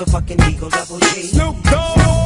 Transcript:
motherfucking Eagle Double G. Snoop Dogg.